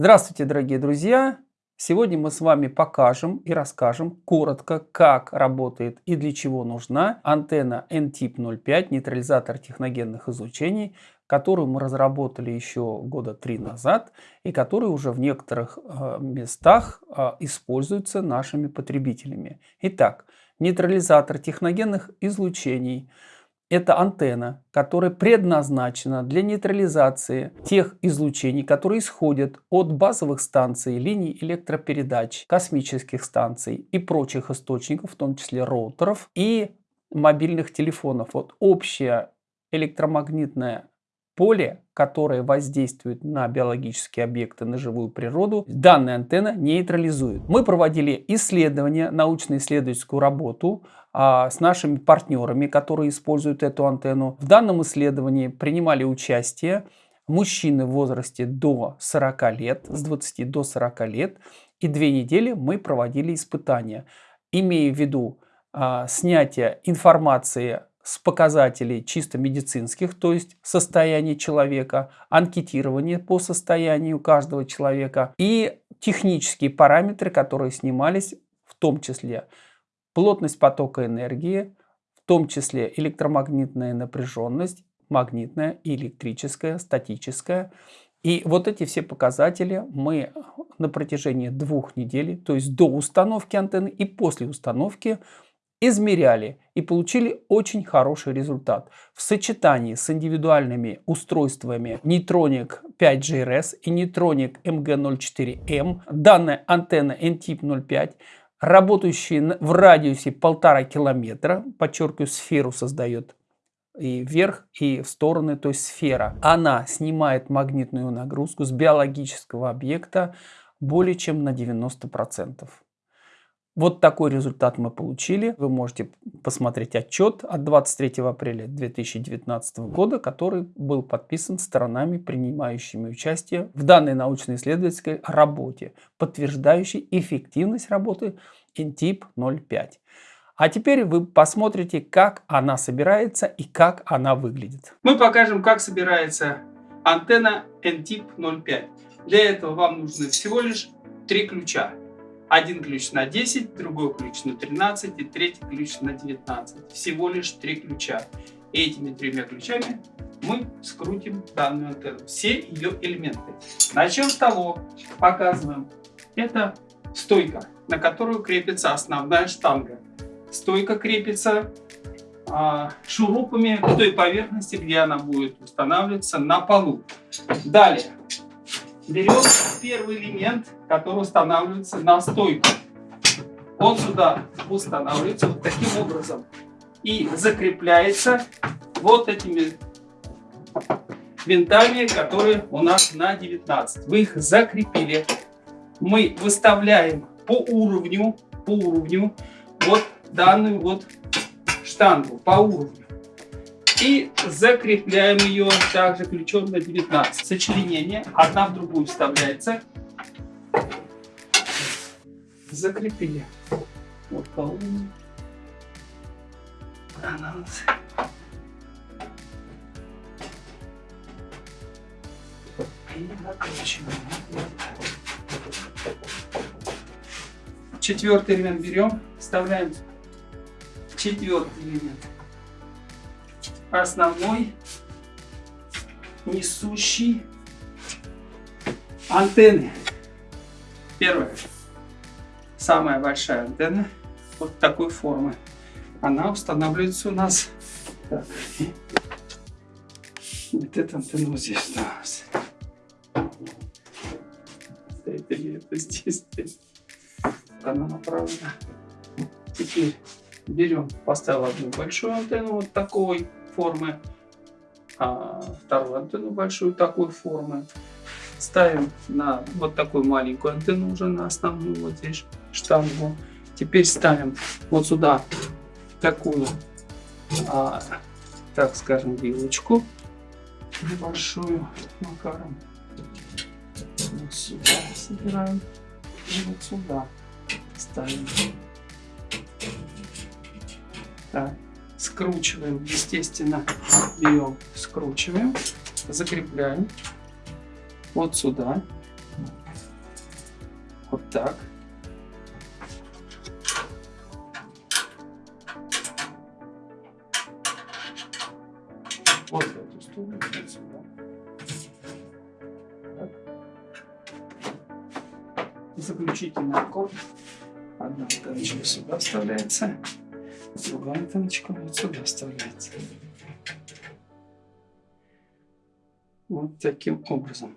Здравствуйте, дорогие друзья! Сегодня мы с вами покажем и расскажем коротко, как работает и для чего нужна антенна NTIP 05, нейтрализатор техногенных излучений, которую мы разработали еще года три назад и которая уже в некоторых э, местах э, используется нашими потребителями. Итак, нейтрализатор техногенных излучений – это антенна, которая предназначена для нейтрализации тех излучений, которые исходят от базовых станций, линий электропередач, космических станций и прочих источников, в том числе роутеров и мобильных телефонов. Вот общее электромагнитное поле, которое воздействует на биологические объекты, на живую природу, данная антенна нейтрализует. Мы проводили исследования, научно-исследовательскую работу а, с нашими партнерами, которые используют эту антенну. В данном исследовании принимали участие мужчины в возрасте до 40 лет, с 20 до 40 лет, и две недели мы проводили испытания, имея в виду а, снятие информации с показателей чисто медицинских, то есть состояние человека, анкетирование по состоянию каждого человека и технические параметры, которые снимались, в том числе плотность потока энергии, в том числе электромагнитная напряженность, магнитная электрическая, статическая. И вот эти все показатели мы на протяжении двух недель, то есть до установки антенны и после установки, измеряли и получили очень хороший результат. В сочетании с индивидуальными устройствами Neutronix 5GRS и Neutronix MG04M данная антенна NTIP 05 работающая в радиусе полтора километра, подчеркиваю, сферу создает и вверх, и в стороны, то есть сфера. Она снимает магнитную нагрузку с биологического объекта более чем на 90%. Вот такой результат мы получили. Вы можете посмотреть отчет от 23 апреля 2019 года, который был подписан сторонами, принимающими участие в данной научно-исследовательской работе, подтверждающей эффективность работы NTIP 05. А теперь вы посмотрите, как она собирается и как она выглядит. Мы покажем, как собирается антенна NTIP 05. Для этого вам нужно всего лишь три ключа. Один ключ на 10, другой ключ на 13 и третий ключ на 19. Всего лишь три ключа. Этими тремя ключами мы скрутим данную антенну, все ее элементы. Начнем с того, показываем. Это стойка, на которую крепится основная штанга. Стойка крепится а, шурупами к той поверхности, где она будет устанавливаться на полу. Далее берем первый элемент, который устанавливается на стойку. Он сюда устанавливается вот таким образом и закрепляется вот этими винтами, которые у нас на 19. Вы их закрепили. Мы выставляем по уровню, по уровню вот данную вот штангу, по уровню и закрепляем ее также ключом на 19. Сочленение одна в другую вставляется. Закрепили. Вот уровню. Она у. И накручиваем. Четвертый элемент берем, вставляем четвертый элемент основной несущий антенны. Первая, самая большая антенна вот такой формы. Она устанавливается у нас так. Вот эта антенна вот здесь осталась. Стоит или это здесь стоит. Она направлена. Теперь берем, поставил одну большую антенну вот такой формы, а вторую антенну большую такой формы. Ставим на вот такую маленькую антенну уже на основную вот здесь штангу. Теперь ставим вот сюда такую, а, так скажем, вилочку небольшую макаром. Вот сюда собираем и вот сюда ставим. Так скручиваем, естественно, берем, скручиваем, закрепляем вот сюда. Так. Вот эту сторону, вот сюда. Так. Заключительный аккорд. Одна антенночка сюда вставляется, другая антенночка вот сюда вставляется. Вот таким образом.